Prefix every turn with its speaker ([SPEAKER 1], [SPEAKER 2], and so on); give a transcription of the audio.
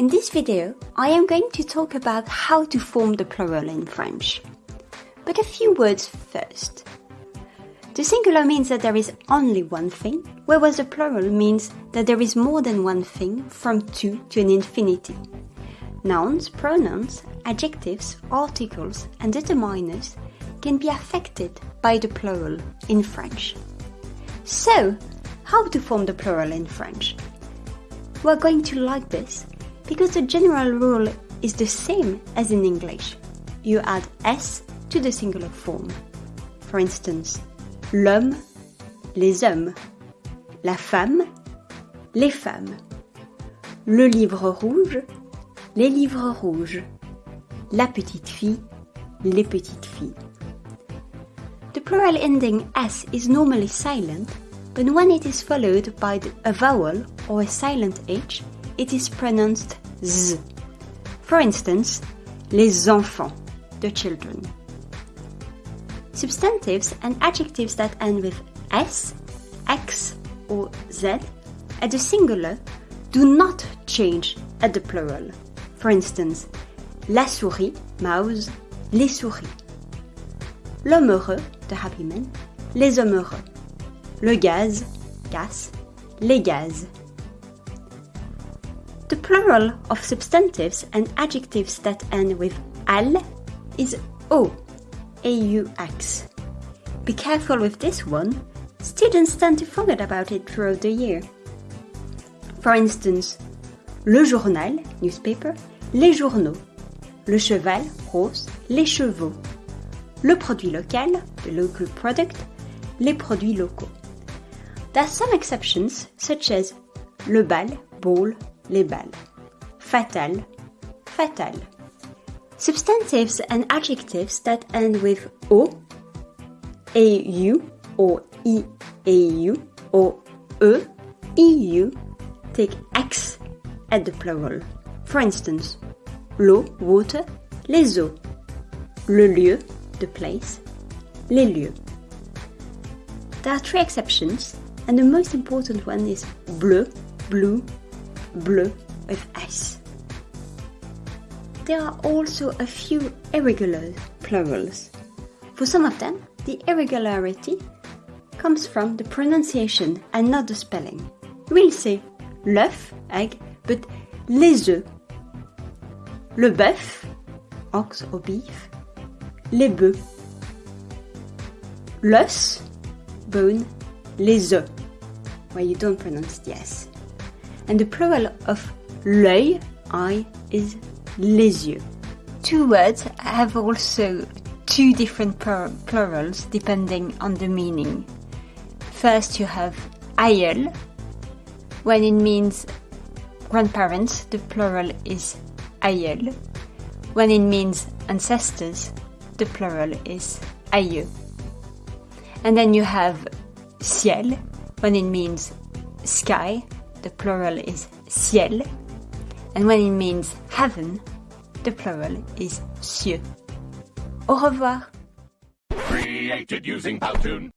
[SPEAKER 1] In this video, I am going to talk about how to form the plural in French. But a few words first. The singular means that there is only one thing, whereas the plural means that there is more than one thing from two to an infinity. Nouns, pronouns, adjectives, articles, and determiners can be affected by the plural in French. So, how to form the plural in French? We're going to like this because the general rule is the same as in English. You add s to the singular form. For instance, l'homme, les hommes, la femme, les femmes, le livre rouge, les livres rouges, la petite fille, les petites filles. The plural ending s is normally silent, but when it is followed by a vowel or a silent h, it is pronounced z. For instance, les enfants, the children. Substantives and adjectives that end with s, x, or z at the singular do not change at the plural. For instance, la souris, mouse, les souris. L'homme heureux, the happy man, les hommes heureux. Le gaz, gas, les gaz. The plural of substantives and adjectives that end with al is o, aux. Be careful with this one, students tend to forget about it throughout the year. For instance, le journal, newspaper, les journaux, le cheval, horse, les chevaux, le produit local, the local product, les produits locaux. There are some exceptions, such as le bal, ball, les bals. Fatal, fatal. Substantives and adjectives that end with o, au, or iau, or e, eu, take x at the plural. For instance, l'eau, water, les eaux. Le lieu, the place, les lieux. There are three exceptions, and the most important one is bleu, blue, bleu with S. There are also a few irregular plurals. For some of them, the irregularity comes from the pronunciation and not the spelling. We'll say l'œuf, egg, but les œufs. Le bœuf, ox or beef. Les bœufs. L'os, bone. Les œufs, where you don't pronounce the S and the plural of l'œil, eye, is les yeux. Two words have also two different plurals depending on the meaning. First, you have aïeul. When it means grandparents, the plural is aïeuls. When it means ancestors, the plural is aïeux. And then you have ciel. When it means sky, the plural is ciels, and when it means heaven, the plural is cieux. Au revoir. Created using Powtoon.